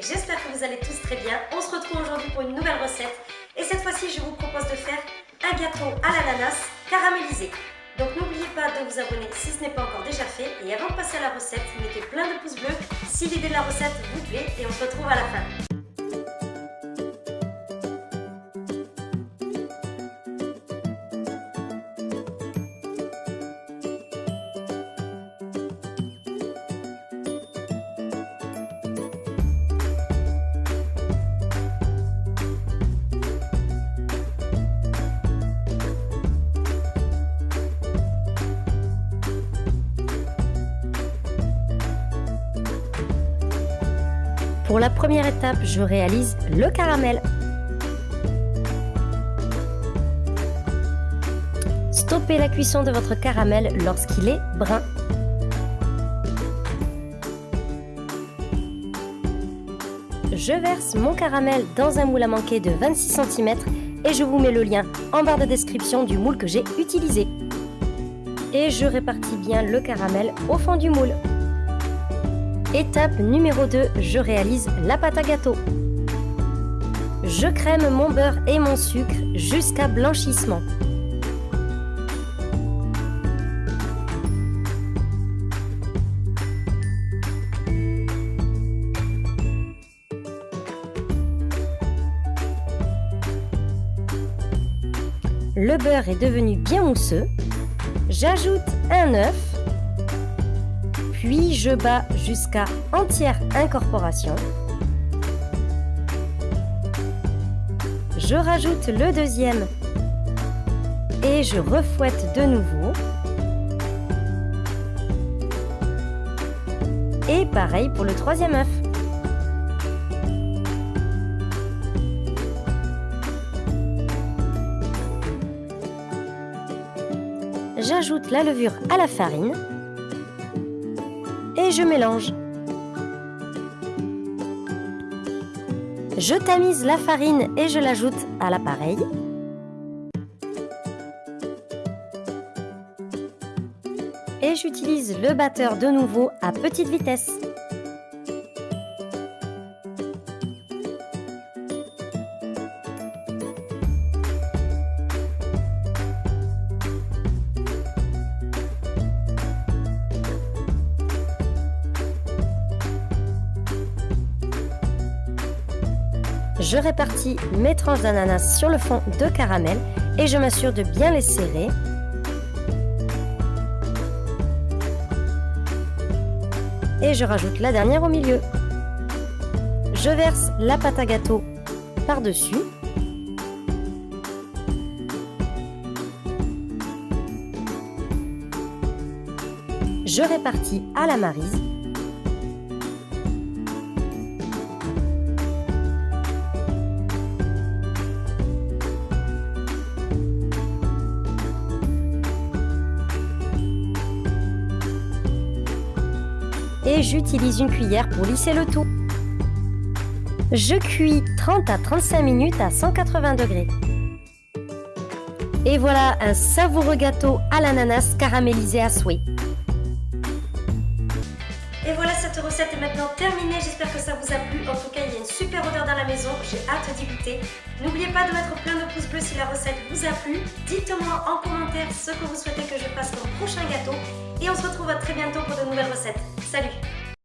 J'espère que vous allez tous très bien. On se retrouve aujourd'hui pour une nouvelle recette et cette fois-ci je vous propose de faire un gâteau à l'ananas caramélisé. Donc n'oubliez pas de vous abonner si ce n'est pas encore déjà fait et avant de passer à la recette, mettez plein de pouces bleus si l'idée de la recette vous plaît et on se retrouve à la fin. Pour la première étape, je réalise le caramel. Stoppez la cuisson de votre caramel lorsqu'il est brun. Je verse mon caramel dans un moule à manquer de 26 cm et je vous mets le lien en barre de description du moule que j'ai utilisé. Et je répartis bien le caramel au fond du moule. Étape numéro 2, je réalise la pâte à gâteau. Je crème mon beurre et mon sucre jusqu'à blanchissement. Le beurre est devenu bien mousseux. J'ajoute un œuf puis je bats jusqu'à entière incorporation. Je rajoute le deuxième et je refouette de nouveau. Et pareil pour le troisième œuf. J'ajoute la levure à la farine et je mélange. Je tamise la farine et je l'ajoute à l'appareil. Et j'utilise le batteur de nouveau à petite vitesse. Je répartis mes tranches d'ananas sur le fond de caramel et je m'assure de bien les serrer. Et je rajoute la dernière au milieu. Je verse la pâte à gâteau par-dessus. Je répartis à la marise et j'utilise une cuillère pour lisser le tout. Je cuis 30 à 35 minutes à 180 degrés. Et voilà un savoureux gâteau à l'ananas caramélisé à souhait. Et voilà, cette recette est maintenant terminée. J'espère que ça vous a plu. En tout cas, il y a une super odeur dans la maison. J'ai hâte d'y goûter. N'oubliez pas de mettre plein de pouces bleus si la recette vous a plu. Dites-moi en commentaire ce que vous souhaitez que je fasse comme prochain gâteau. Et on se retrouve très bientôt pour de nouvelles recettes. Salut